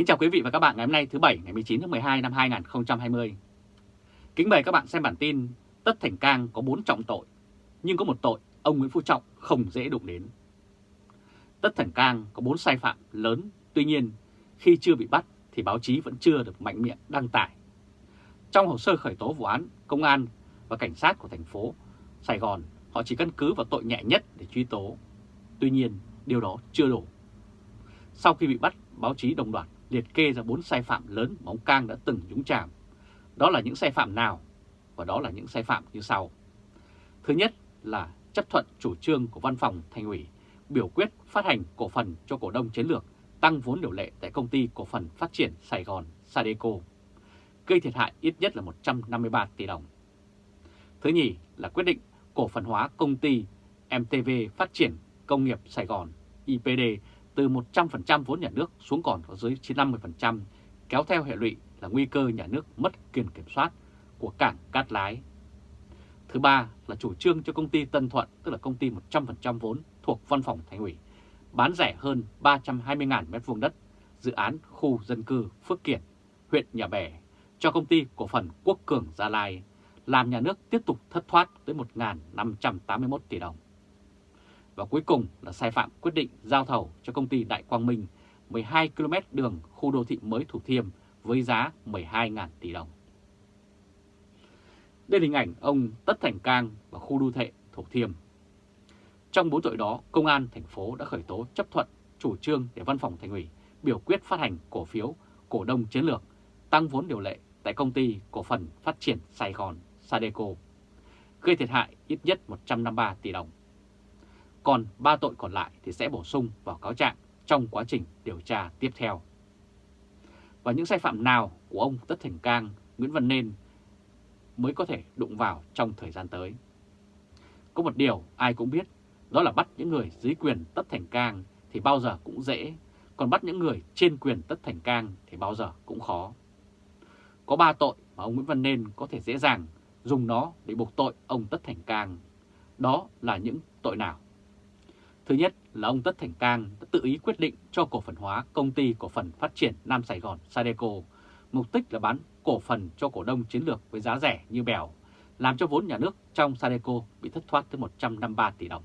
Kính chào quý vị và các bạn ngày hôm nay thứ Bảy ngày 19 tháng 12 năm 2020. Kính mời các bạn xem bản tin Tất Thành Cang có 4 trọng tội, nhưng có một tội ông Nguyễn Phú Trọng không dễ đụng đến. Tất Thành Cang có 4 sai phạm lớn, tuy nhiên khi chưa bị bắt thì báo chí vẫn chưa được mạnh miệng đăng tải. Trong hồ sơ khởi tố vụ án, công an và cảnh sát của thành phố Sài Gòn họ chỉ căn cứ vào tội nhẹ nhất để truy tố. Tuy nhiên, điều đó chưa đủ. Sau khi bị bắt, báo chí đồng loạt liệt kê ra 4 sai phạm lớn mà ông Cang đã từng nhúng chàm. Đó là những sai phạm nào? Và đó là những sai phạm như sau. Thứ nhất là chấp thuận chủ trương của văn phòng thành ủy biểu quyết phát hành cổ phần cho cổ đông chiến lược tăng vốn điều lệ tại công ty cổ phần phát triển Sài Gòn Sadeco, gây thiệt hại ít nhất là 153 tỷ đồng. Thứ nhì là quyết định cổ phần hóa công ty MTV Phát triển Công nghiệp Sài Gòn IPD từ 100% vốn nhà nước xuống còn có dưới 50%, kéo theo hệ lụy là nguy cơ nhà nước mất quyền kiểm soát của cảng Cát Lái. Thứ ba là chủ trương cho công ty Tân Thuận, tức là công ty 100% vốn thuộc văn phòng thành ủy, bán rẻ hơn 320.000 m2 đất, dự án khu dân cư Phước Kiển, huyện Nhà Bè, cho công ty cổ phần Quốc Cường Gia Lai, làm nhà nước tiếp tục thất thoát tới 1.581 tỷ đồng. Và cuối cùng là sai phạm quyết định giao thầu cho công ty Đại Quang Minh 12 km đường khu đô thị mới Thủ Thiêm với giá 12.000 tỷ đồng. Đây là hình ảnh ông Tất Thành Cang và khu đô thị Thủ Thiêm. Trong bốn tội đó, Công an thành phố đã khởi tố chấp thuận chủ trương để văn phòng thành ủy biểu quyết phát hành cổ phiếu cổ đông chiến lược tăng vốn điều lệ tại công ty cổ phần phát triển Sài Gòn Sadeco, gây thiệt hại ít nhất 153 tỷ đồng. Còn ba tội còn lại thì sẽ bổ sung vào cáo trạng trong quá trình điều tra tiếp theo. Và những sai phạm nào của ông Tất Thành Cang, Nguyễn Văn Nên mới có thể đụng vào trong thời gian tới. Có một điều ai cũng biết, đó là bắt những người dưới quyền Tất Thành Cang thì bao giờ cũng dễ, còn bắt những người trên quyền Tất Thành Cang thì bao giờ cũng khó. Có ba tội mà ông Nguyễn Văn Nên có thể dễ dàng dùng nó để buộc tội ông Tất Thành Cang. Đó là những tội nào? Thứ nhất là ông Tất Thành Cang đã tự ý quyết định cho cổ phần hóa công ty cổ phần phát triển Nam Sài Gòn Sadeco, mục đích là bán cổ phần cho cổ đông chiến lược với giá rẻ như bèo, làm cho vốn nhà nước trong Sadeco bị thất thoát tới 153 tỷ đồng.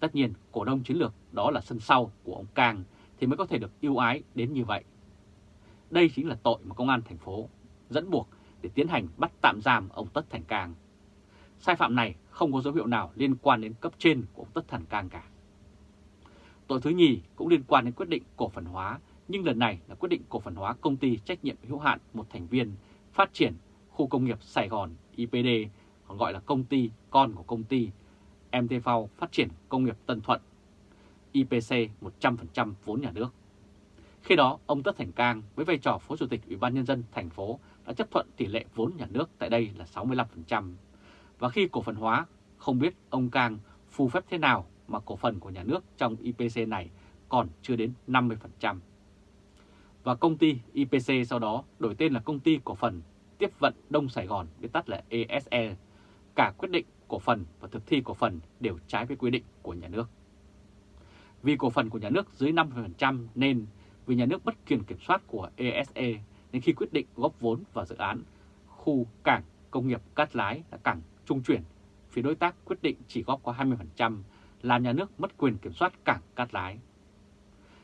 Tất nhiên, cổ đông chiến lược đó là sân sau của ông Cang thì mới có thể được ưu ái đến như vậy. Đây chính là tội mà công an thành phố dẫn buộc để tiến hành bắt tạm giam ông Tất Thành Cang. Sai phạm này không có dấu hiệu nào liên quan đến cấp trên của ông Tất Thành Cang cả. Tội thứ nhì cũng liên quan đến quyết định cổ phần hóa, nhưng lần này là quyết định cổ phần hóa công ty trách nhiệm hữu hạn một thành viên phát triển khu công nghiệp Sài Gòn IPD, còn gọi là công ty con của công ty MTV Phát triển Công nghiệp Tân Thuận, IPC 100% vốn nhà nước. Khi đó, ông Tất Thành Cang với vai trò Phó Chủ tịch Ủy ban Nhân dân thành phố đã chấp thuận tỷ lệ vốn nhà nước tại đây là 65%. Và khi cổ phần hóa, không biết ông Cang phù phép thế nào mà cổ phần của nhà nước trong IPC này còn chưa đến 50%. Và công ty IPC sau đó đổi tên là Công ty Cổ phần Tiếp vận Đông Sài Gòn, viết tắt là ESE. Cả quyết định cổ phần và thực thi cổ phần đều trái với quy định của nhà nước. Vì cổ phần của nhà nước dưới 50% nên vì nhà nước bất quyền kiểm soát của ESE nên khi quyết định góp vốn vào dự án khu cảng công nghiệp Cát Lái là cảng trung chuyển, phía đối tác quyết định chỉ góp có 20%, làm nhà nước mất quyền kiểm soát cảng Cát Lái.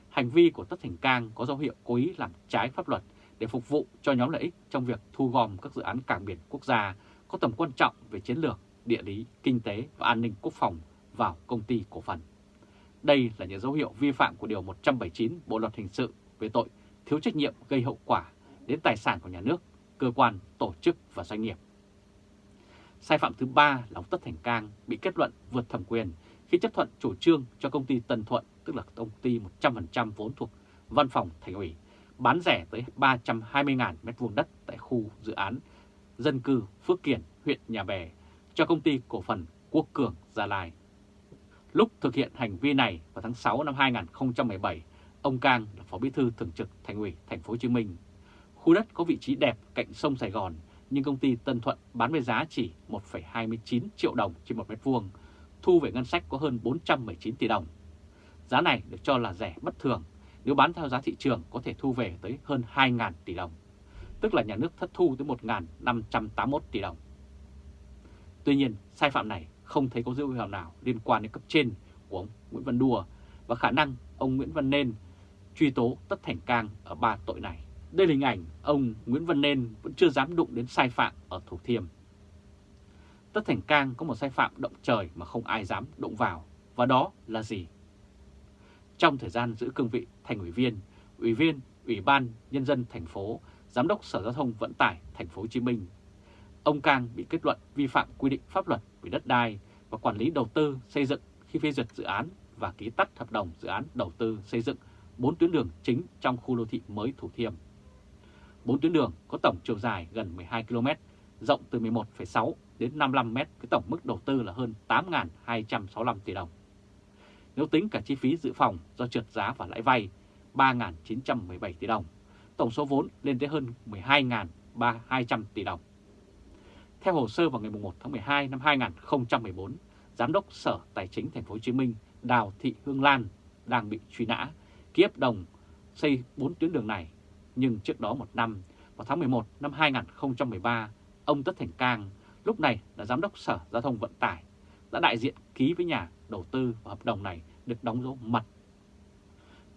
Hành vi của Tất Thành Cang có dấu hiệu cố ý làm trái pháp luật để phục vụ cho nhóm lợi ích trong việc thu gom các dự án cảng biển quốc gia có tầm quan trọng về chiến lược, địa lý, kinh tế và an ninh quốc phòng vào công ty cổ phần. Đây là những dấu hiệu vi phạm của Điều 179 Bộ Luật Hình sự về tội thiếu trách nhiệm gây hậu quả đến tài sản của nhà nước, cơ quan, tổ chức và doanh nghiệp. Sai phạm thứ ba là ông Tất Thành Cang bị kết luận vượt thẩm quyền khi chấp thuận chủ trương cho công ty Tân Thuận, tức là công ty 100% vốn thuộc văn phòng thành ủy, bán rẻ tới 320.000 m2 đất tại khu dự án dân cư Phước Kiển, huyện Nhà Bè cho công ty cổ phần Quốc Cường Gia Lai. Lúc thực hiện hành vi này vào tháng 6 năm 2017, ông Cang là Phó Bí thư Thường trực Thành ủy Thành phố Hồ Chí Minh. Khu đất có vị trí đẹp cạnh sông Sài Gòn, nhưng công ty Tân Thuận bán với giá chỉ 1,29 triệu đồng trên một mét vuông, thu về ngân sách có hơn 419 tỷ đồng. Giá này được cho là rẻ bất thường nếu bán theo giá thị trường có thể thu về tới hơn 2.000 tỷ đồng, tức là nhà nước thất thu tới 1.581 tỷ đồng. Tuy nhiên, sai phạm này không thấy có dấu hiệu nào liên quan đến cấp trên của ông Nguyễn Văn Đùa và khả năng ông Nguyễn Văn Nên truy tố Tất Thành Cang ở ba tội này. Đây là hình ảnh ông Nguyễn Văn Nên vẫn chưa dám đụng đến sai phạm ở Thủ Thiêm. Tất Thành Cang có một sai phạm động trời mà không ai dám đụng vào, và đó là gì? Trong thời gian giữ cương vị thành ủy viên, ủy viên Ủy ban Nhân dân thành phố, Giám đốc Sở Giao thông Vận tải thành phố Hồ Chí Minh, ông Cang bị kết luận vi phạm quy định pháp luật về đất đai và quản lý đầu tư xây dựng khi phê duyệt dự án và ký tắt hợp đồng dự án đầu tư xây dựng 4 tuyến đường chính trong khu đô thị mới Thủ Thiêm. 4 tuyến đường có tổng chiều dài gần 12 km, rộng từ 11,6 đến 55 m với tổng mức đầu tư là hơn 8.265 tỷ đồng. Nếu tính cả chi phí dự phòng do trượt giá và lãi vay 3.917 tỷ đồng, tổng số vốn lên tới hơn 12.200 tỷ đồng. Theo hồ sơ vào ngày 1 tháng 12 năm 2014, Giám đốc Sở Tài chính Thành phố Hồ Chí Minh Đào Thị Hương Lan đang bị truy nã ký hợp đồng xây 4 tuyến đường này. Nhưng trước đó một năm, vào tháng 11 năm 2013, ông Tất Thành Cang, lúc này là Giám đốc Sở Giao thông Vận tải, đã đại diện ký với nhà đầu tư và hợp đồng này được đóng dấu mật.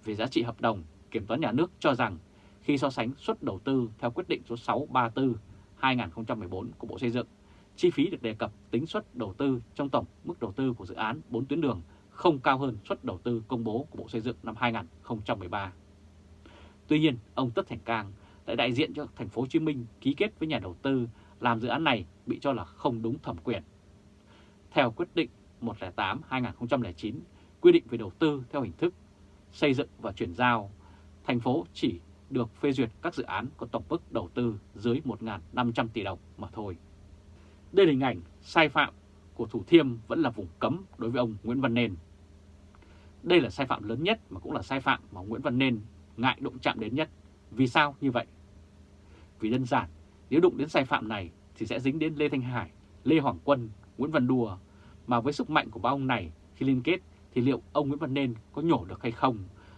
Về giá trị hợp đồng, Kiểm toán Nhà nước cho rằng khi so sánh suất đầu tư theo quyết định số 634 2014 của Bộ Xây dựng, chi phí được đề cập tính suất đầu tư trong tổng mức đầu tư của dự án 4 tuyến đường không cao hơn suất đầu tư công bố của Bộ Xây dựng năm 2013. Tuy nhiên, ông Tất Thành Cang lại đại diện cho thành phố Hồ Chí Minh ký kết với nhà đầu tư làm dự án này bị cho là không đúng thẩm quyền. Theo quyết định 108-2009 quy định về đầu tư theo hình thức xây dựng và chuyển giao, thành phố chỉ được phê duyệt các dự án có tổng mức đầu tư dưới 1.500 tỷ đồng mà thôi. Đây là hình ảnh sai phạm của Thủ Thiêm vẫn là vùng cấm đối với ông Nguyễn Văn Nên. Đây là sai phạm lớn nhất mà cũng là sai phạm mà Nguyễn Văn Nên ngại đụng chạm đến nhất. Vì sao như vậy? Vì đơn giản, nếu đụng đến sai phạm này thì sẽ dính đến Lê Thanh Hải, Lê Hoàng Quân, Nguyễn Văn Đùa, mà với sức mạnh của ba ông này khi liên kết thì liệu ông Nguyễn Văn Nên có nhổ được hay không,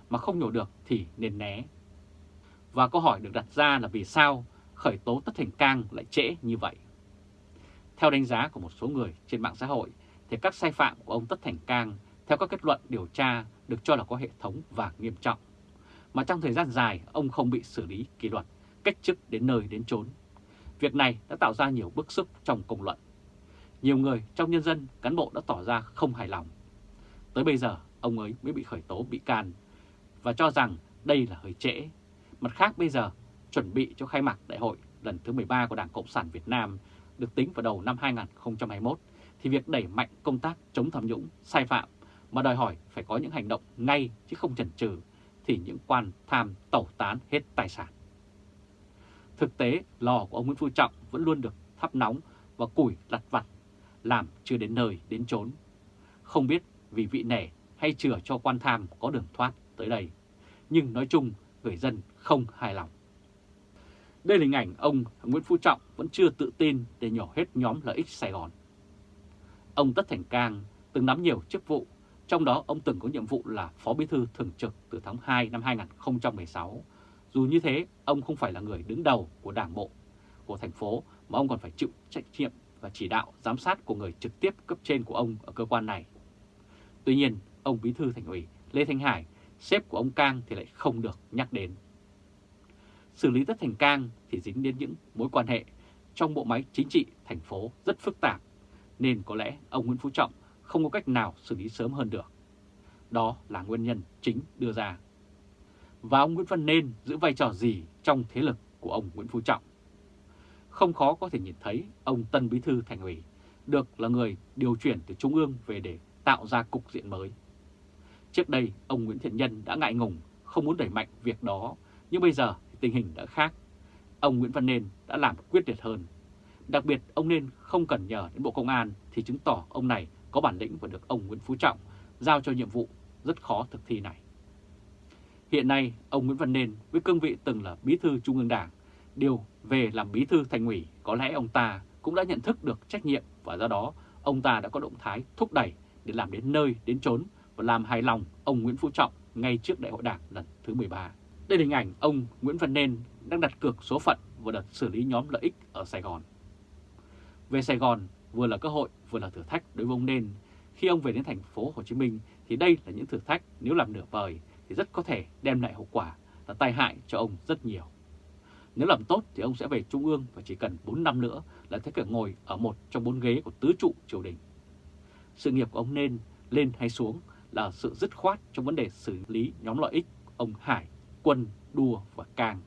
mà không nhổ được thì nên né. Và câu hỏi được đặt ra là vì sao khởi tố Tất Thành Cang lại trễ như vậy? Theo đánh giá của một số người trên mạng xã hội, thì các sai phạm của ông Tất Thành Cang theo các kết luận điều tra được cho là có hệ thống và nghiêm trọng. Mà trong thời gian dài, ông không bị xử lý kỷ luật, cách chức đến nơi đến chốn. Việc này đã tạo ra nhiều bức xúc trong công luận. Nhiều người trong nhân dân, cán bộ đã tỏ ra không hài lòng. Tới bây giờ, ông ấy mới bị khởi tố bị can và cho rằng đây là hơi trễ. Mặt khác bây giờ, chuẩn bị cho khai mạc đại hội lần thứ 13 của Đảng Cộng sản Việt Nam được tính vào đầu năm 2021, thì việc đẩy mạnh công tác chống tham nhũng, sai phạm mà đòi hỏi phải có những hành động ngay chứ không chần chừ thì những quan tham tẩu tán hết tài sản. Thực tế, lò của ông Nguyễn Phú Trọng vẫn luôn được thắp nóng và củi lặt vặt, làm chưa đến nơi đến chốn. Không biết vì vị nể hay chừa cho quan tham có đường thoát tới đây, nhưng nói chung người dân không hài lòng. Đây là hình ảnh ông Nguyễn Phú Trọng vẫn chưa tự tin để nhỏ hết nhóm lợi ích Sài Gòn. Ông Tất Thành Cang từng nắm nhiều chức vụ, trong đó ông từng có nhiệm vụ là Phó Bí thư Thường trực từ tháng 2 năm 2016. Dù như thế, ông không phải là người đứng đầu của đảng bộ, của thành phố, mà ông còn phải chịu trách nhiệm và chỉ đạo giám sát của người trực tiếp cấp trên của ông ở cơ quan này. Tuy nhiên, ông Bí thư Thành ủy Lê Thanh Hải, sếp của ông Cang thì lại không được nhắc đến xử lý Tất Thành Cang thì dính đến những mối quan hệ trong bộ máy chính trị thành phố rất phức tạp, nên có lẽ ông Nguyễn Phú Trọng không có cách nào xử lý sớm hơn được. Đó là nguyên nhân chính đưa ra. Và ông Nguyễn Văn Nên giữ vai trò gì trong thế lực của ông Nguyễn Phú Trọng? Không khó có thể nhìn thấy ông Tân Bí Thư Thành ủy được là người điều chuyển từ Trung ương về để tạo ra cục diện mới. Trước đây, ông Nguyễn Thiện Nhân đã ngại ngùng, không muốn đẩy mạnh việc đó, nhưng bây giờ tình hình đã khác. Ông Nguyễn Văn Nên đã làm quyết liệt hơn. Đặc biệt ông Nên không cần nhờ đến Bộ Công an thì chứng tỏ ông này có bản lĩnh và được ông Nguyễn Phú Trọng giao cho nhiệm vụ rất khó thực thi này. Hiện nay, ông Nguyễn Văn Nên với cương vị từng là bí thư Trung ương Đảng, điều về làm bí thư thành ủy có lẽ ông ta cũng đã nhận thức được trách nhiệm và do đó ông ta đã có động thái thúc đẩy để làm đến nơi đến chốn và làm hài lòng ông Nguyễn Phú Trọng ngay trước đại hội đảng lần thứ 13. Đây là hình ảnh ông Nguyễn Văn Nên đang đặt cược số phận vào đợt xử lý nhóm lợi ích ở Sài Gòn. Về Sài Gòn, vừa là cơ hội vừa là thử thách đối với ông Nên. Khi ông về đến thành phố Hồ Chí Minh thì đây là những thử thách nếu làm nửa vời thì rất có thể đem lại hậu quả là tai hại cho ông rất nhiều. Nếu làm tốt thì ông sẽ về Trung ương và chỉ cần 4 năm nữa là thế cả ngồi ở một trong bốn ghế của tứ trụ triều đình. Sự nghiệp của ông nên lên hay xuống là sự dứt khoát trong vấn đề xử lý nhóm lợi ích ông Hải, Quân, Đua và Cang.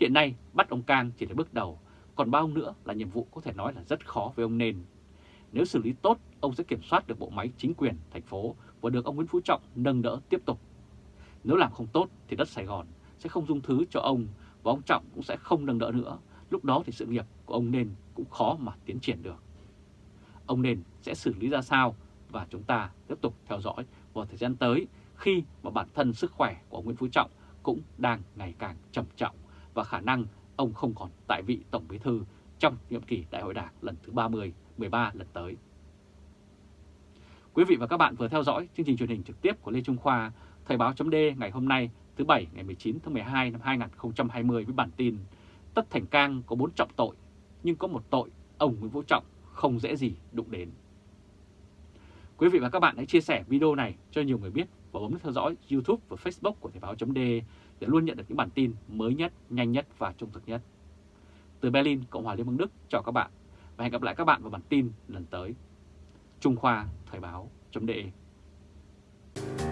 Hiện nay bắt ông Cang chỉ là bước đầu, còn bao nữa là nhiệm vụ có thể nói là rất khó với ông Nên. Nếu xử lý tốt, ông sẽ kiểm soát được bộ máy chính quyền thành phố và được ông Nguyễn Phú Trọng nâng đỡ tiếp tục. Nếu làm không tốt thì đất Sài Gòn sẽ không dung thứ cho ông và ông Trọng cũng sẽ không nâng đỡ nữa. Lúc đó thì sự nghiệp của ông Nên cũng khó mà tiến triển được. Ông Nên sẽ xử lý ra sao và chúng ta tiếp tục theo dõi vào thời gian tới khi mà bản thân sức khỏe của Nguyễn Phú Trọng cũng đang ngày càng trầm trọng và khả năng ông không còn tại vị Tổng Bí Thư trong nhiệm kỳ Đại hội Đảng lần thứ 30, 13 lần tới. Quý vị và các bạn vừa theo dõi chương trình truyền hình trực tiếp của Lê Trung Khoa, Thời báo chấm ngày hôm nay thứ Bảy ngày 19 tháng 12 năm 2020 với bản tin Tất Thành Cang có bốn trọng tội, nhưng có một tội ông Nguyễn vũ Trọng không dễ gì đụng đến. Quý vị và các bạn hãy chia sẻ video này cho nhiều người biết và bấm theo dõi YouTube và Facebook của Thời báo .de để luôn nhận được những bản tin mới nhất, nhanh nhất và trung thực nhất. Từ Berlin, Cộng hòa Liên bang Đức chào các bạn và hẹn gặp lại các bạn vào bản tin lần tới. Trung Khoa Thời báo .de.